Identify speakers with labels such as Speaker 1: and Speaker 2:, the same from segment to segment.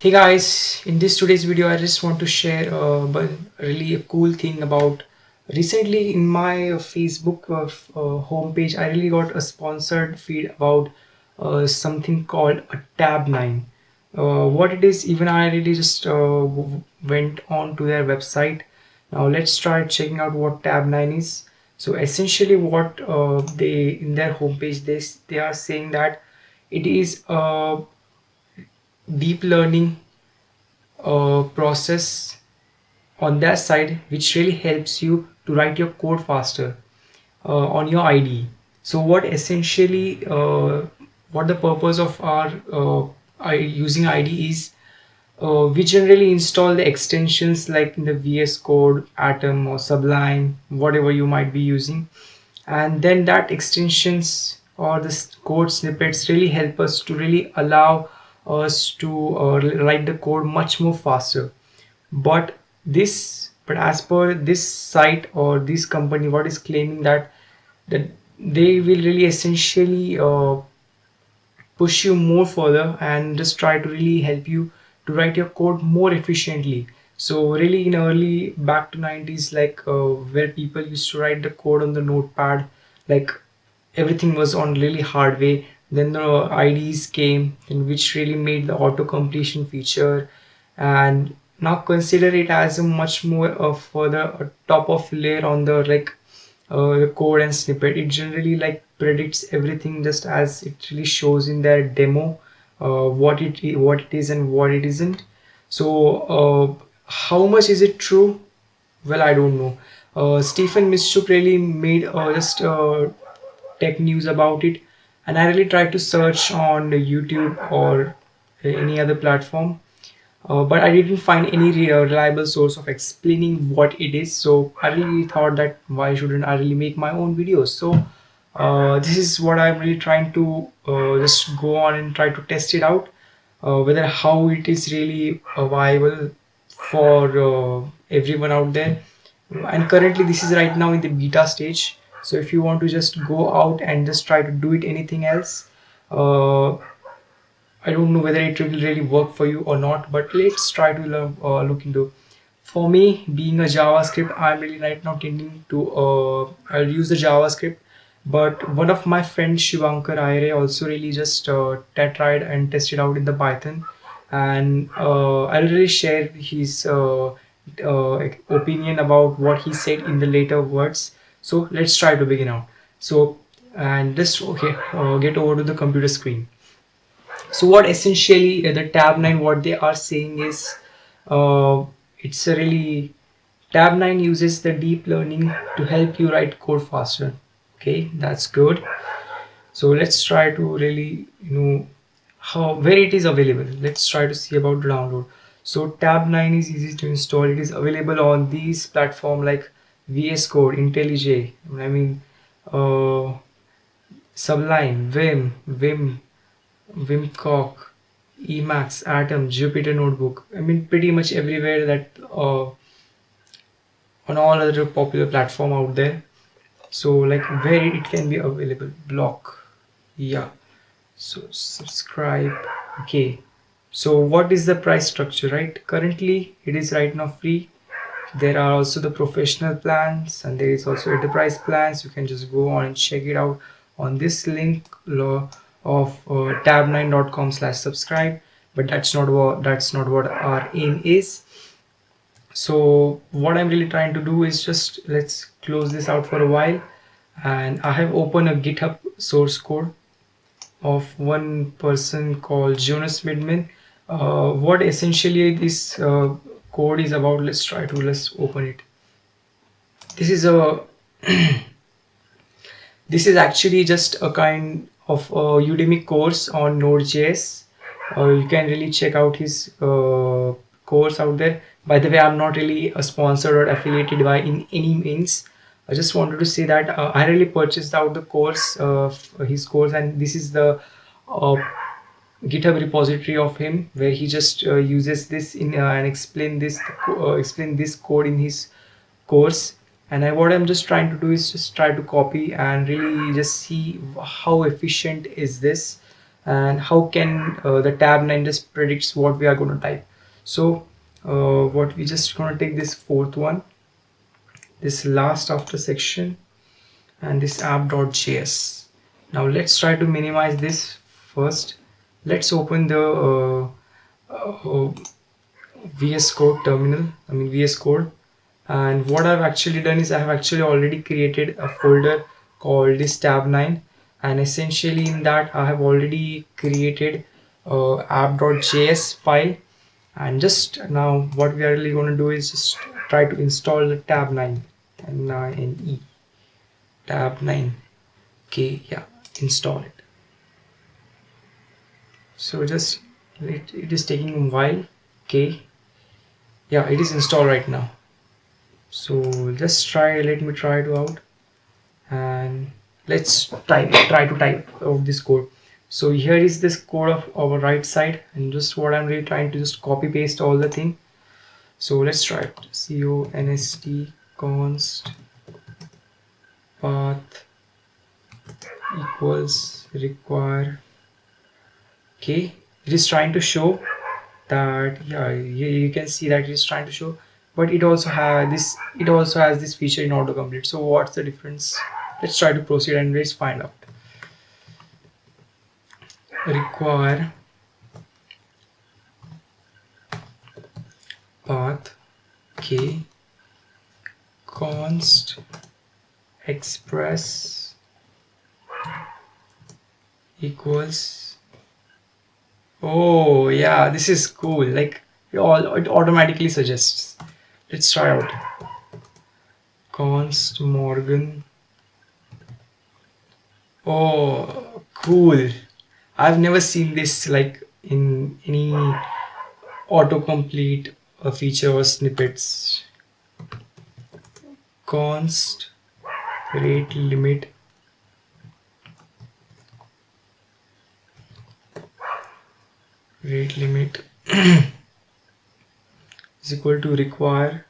Speaker 1: Hey guys, in this today's video I just want to share uh, but really a cool thing about recently in my Facebook uh, uh, homepage I really got a sponsored feed about uh, something called a Tabnine uh, what it is even I really just uh, went on to their website. Now let's try checking out what Tabnine is. So essentially what uh, they in their homepage they, they are saying that it is a deep learning uh, process on that side which really helps you to write your code faster uh, on your IDE. So what essentially uh, what the purpose of our uh, using IDE is uh, we generally install the extensions like in the VS Code, Atom or Sublime, whatever you might be using and then that extensions or the code snippets really help us to really allow us to uh, write the code much more faster. But this but as per this site or this company what is claiming that that they will really essentially uh, push you more further and just try to really help you to write your code more efficiently. So really in early back to 90s like uh, where people used to write the code on the notepad like everything was on really hard way then the IDEs came in which really made the auto completion feature. And now consider it as a much more of further a top of layer on the like uh, code and snippet. It generally like predicts everything just as it really shows in their demo uh, what it what it is and what it isn't. So uh, how much is it true? Well I don't know. Uh, Stephen Mitchell really made uh, just uh, tech news about it and I really tried to search on YouTube or any other platform. Uh, but I didn't find any reliable source of explaining what it is. So I really thought that why shouldn't I really make my own videos? So uh, this is what I'm really trying to uh, just go on and try to test it out uh, whether how it is really viable for uh, everyone out there. And currently this is right now in the beta stage so if you want to just go out and just try to do it anything else uh, I don't know whether it will really work for you or not but let's try to learn, uh, look into. For me being a JavaScript I'm really right now tending to uh, I'll use the JavaScript but one of my friends Shivankar Aire also really just uh, tried and tested out in the Python. And uh, I'll really share his uh, uh, opinion about what he said in the later words so let's try to begin out. So and just okay uh, get over to the computer screen. So what essentially uh, the Tabnine what they are saying is uh, it's a really Tabnine uses the deep learning to help you write code faster. Okay that's good. So let's try to really you know how where it is available. Let's try to see about download. So Tabnine is easy to install. It is available on these platform like VS Code, IntelliJ, I mean uh, Sublime, Vim, Vim, Vimcock, Emacs, Atom, Jupyter Notebook. I mean pretty much everywhere that uh, on all other popular platform out there. So like where it can be available, block, yeah. So subscribe, okay. So what is the price structure, right? Currently it is right now free there are also the professional plans and there is also enterprise plans. You can just go on and check it out on this link of uh, tabnine.com slash subscribe. But that's not what that's not what our aim is. So what i'm really trying to do is just let's close this out for a while. And i have opened a github source code of one person called Jonas Schmedtmann. Uh, what essentially this uh, code is about let's try to let's open it. This is a this is actually just a kind of a Udemy course on Node.js uh, you can really check out his uh, course out there. By the way I'm not really a sponsored or affiliated by in any means. I just wanted to say that uh, I really purchased out the course of his course and this is the uh, github repository of him where he just uh, uses this in uh, and explain this uh, explain this code in his course. And I, what I'm just trying to do is just try to copy and really just see how efficient is this and how can uh, the Tabnine just predicts what we are going to type. So uh, what we just going to take this fourth one this last after section and this app.js now let's try to minimize this first let's open the uh, uh, VS Code terminal I mean VS Code. And what I've actually done is I have actually already created a folder called this Tabnine and essentially in that I have already created a app.js file. And just now what we are really going to do is just try to install the Tabnine and N-E Tabnine okay yeah install it so just it, it is taking while okay yeah it is installed right now. So just try let me try it out. And let's try try to type out this code. So here is this code of our right side and just what i'm really trying to just copy paste all the thing. So let's try it. Const const path equals require okay it is trying to show that yeah you can see that it is trying to show but it also has this it also has this feature in autocomplete. So what's the difference? Let's try to proceed and let's find out. Require path k const express equals oh yeah this is cool. Like it all it automatically suggests. Let's try out. Const morgan. Oh cool. I've never seen this like in any autocomplete uh, feature or snippets. Const rate limit rate limit is equal to require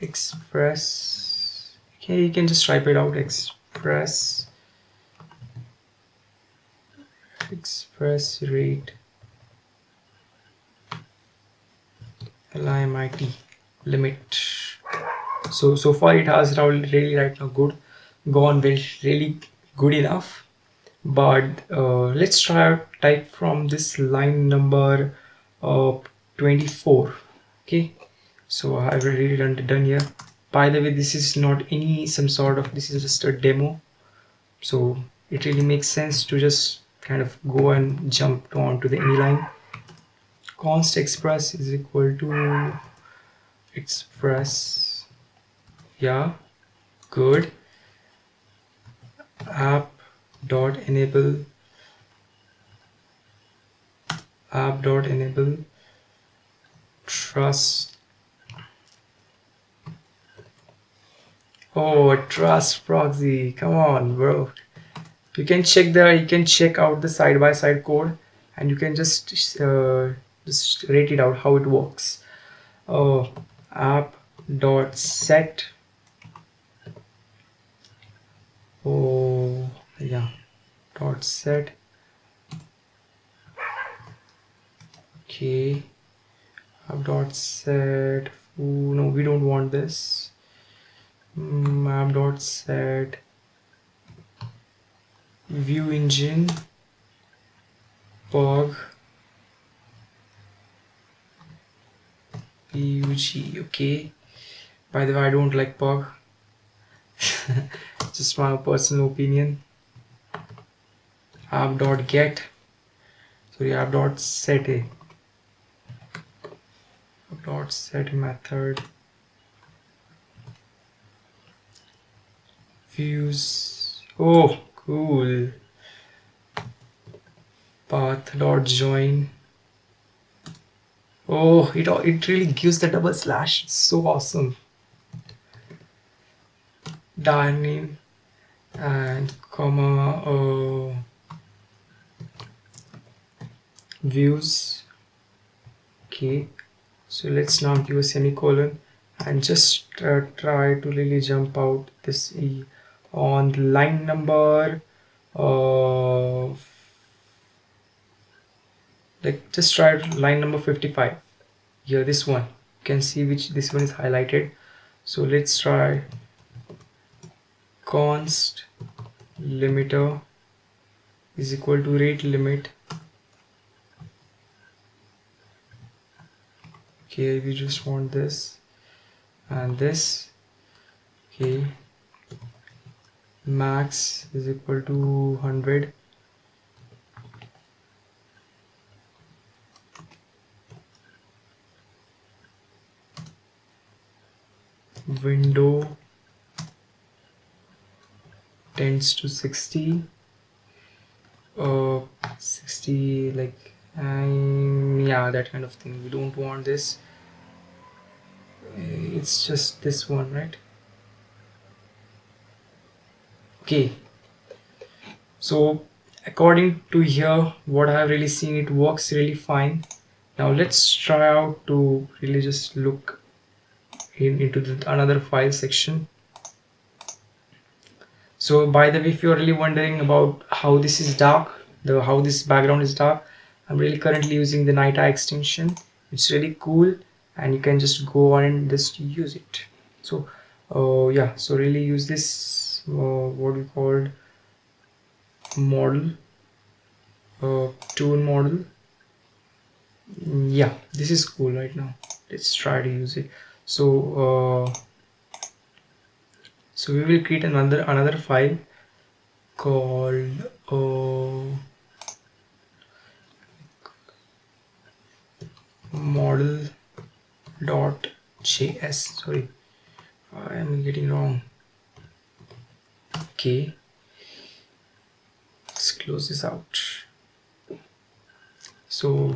Speaker 1: express okay you can just type it out express express rate limit limit. So so far it has really right now good. Gone well really good enough but uh, let's try type from this line number uh, 24 okay? So I've already done, done here. By the way this is not any some sort of this is just a demo. So it really makes sense to just kind of go and jump onto the any line. Const express is equal to express yeah good. App dot enable app dot enable trust oh trust proxy. Come on bro. You can check there you can check out the side-by-side -side code and you can just uh, just rate it out how it works. Oh app dot set. Oh yeah. Dot set okay. App dot set Ooh, no we don't want this. Map mm, dot set view engine. Pug pug okay. By the way i don't like pug just my personal opinion app dot get sorry app dot set a app dot set method views oh cool path dot join oh it it really gives the double slash it's so awesome dining and comma uh, views. Okay so let's now give a semicolon and just uh, try to really jump out this e. On line number uh, like just try line number 55 here this one. You can see which this one is highlighted. So let's try const limiter is equal to rate limit okay we just want this and this okay. Max is equal to 100 window tends to 60 uh 60 like um, yeah that kind of thing. We don't want this. It's just this one right? Okay. So according to here what I have really seen it works really fine. Now let's try out to really just look in, into the, another file section. So by the way if you're really wondering about how this is dark the how this background is dark I'm really currently using the night eye extension. It's really cool and you can just go on and just use it. So uh, yeah so really use this uh, what we called model uh, tool model. Yeah this is cool right now. Let's try to use it. So uh, so we will create another another file called uh, model dot js sorry I am getting wrong. Okay. Let's close this out. So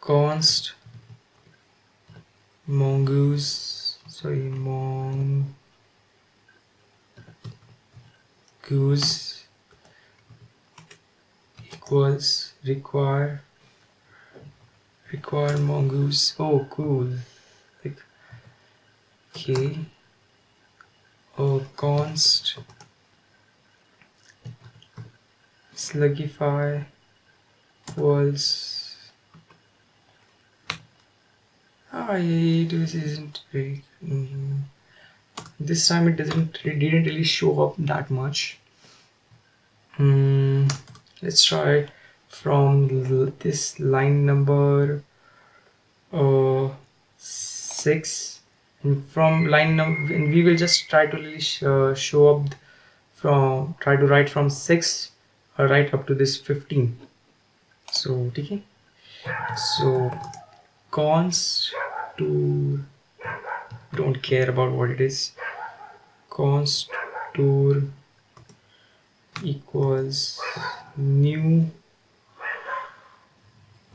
Speaker 1: const mongoose sorry mongoose equals require require mongoose. Oh cool. Like okay. Oh const. Slugify. Equals I this isn't very mm, this time it doesn't it didn't really show up that much. Mm, let's try from this line number uh, 6 and from line number and we will just try to really sh uh, show up from try to write from 6 uh, right up to this 15 so okay. So const to don't care about what it is. Const tour equals new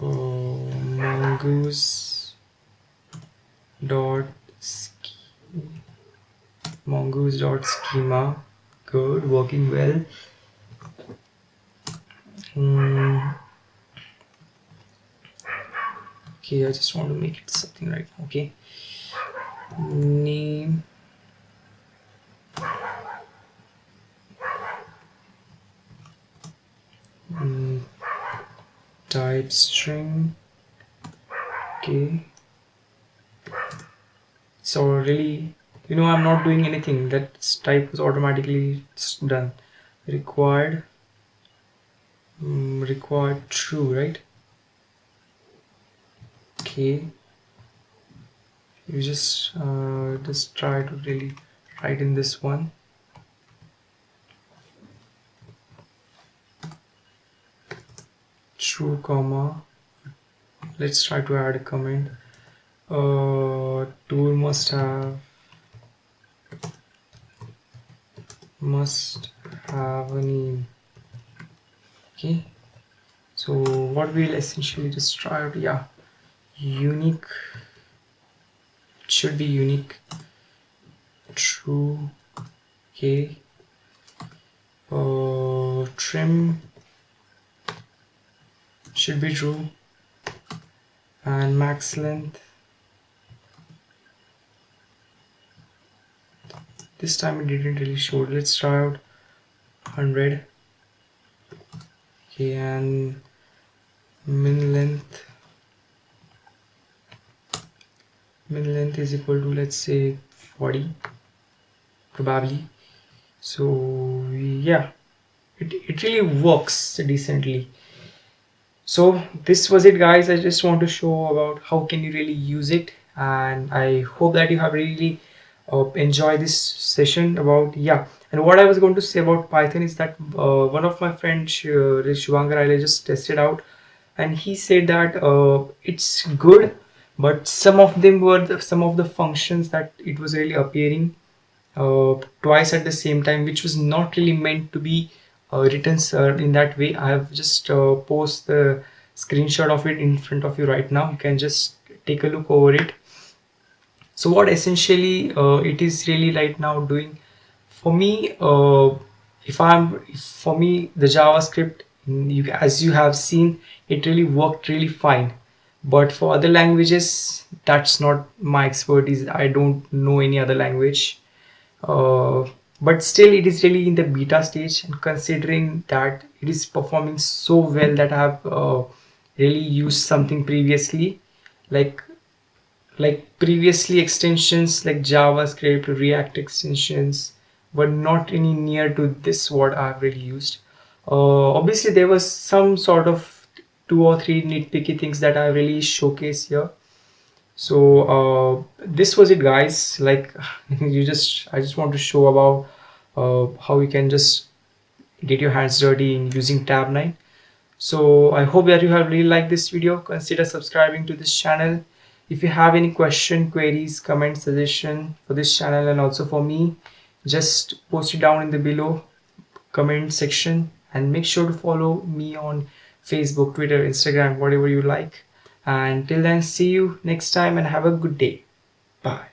Speaker 1: uh, mongoose dot mongoose dot schema. Good. Working well. Mm okay I just want to make it something right okay? Name type string. Okay so really you know I'm not doing anything. That type was automatically done. Required. Mm, required true right? Okay you just uh, just try to really write in this one true comma let's try to add a comment. Uh, tool must have must have a name. Okay. So what we'll essentially just try out yeah unique should be unique. True. Okay. Uh, trim should be true and max length. This time it didn't really show. Let's try out 100 okay and min length. Min length is equal to let's say 40 probably. So yeah it, it really works decently so this was it guys. I just want to show about how can you really use it. And i hope that you have really uh, enjoy this session about yeah. And what i was going to say about python is that uh, one of my friends uh, I just tested out. And he said that uh, it's good but some of them were the, some of the functions that it was really appearing uh, twice at the same time which was not really meant to be written sir. In that way I have just uh, post the screenshot of it in front of you right now. You can just take a look over it. So what essentially uh, it is really right now doing for me uh, if I'm for me the JavaScript you, as you have seen it really worked really fine. But for other languages that's not my expertise. I don't know any other language. Uh, but still it is really in the beta stage and considering that it is performing so well that I have uh, really used something previously like like previously extensions like javascript react extensions were not any near to this what i've really used. Uh, obviously there was some sort of two or three nitpicky things that i really showcase here so uh, this was it guys. Like you just i just want to show about uh, how you can just get your hands dirty in using Tabnine so i hope that you have really liked this video. Consider subscribing to this channel. If you have any question queries comment suggestion for this channel and also for me just post it down in the below comment section and make sure to follow me on facebook twitter instagram whatever you like and till then see you next time and have a good day. Bye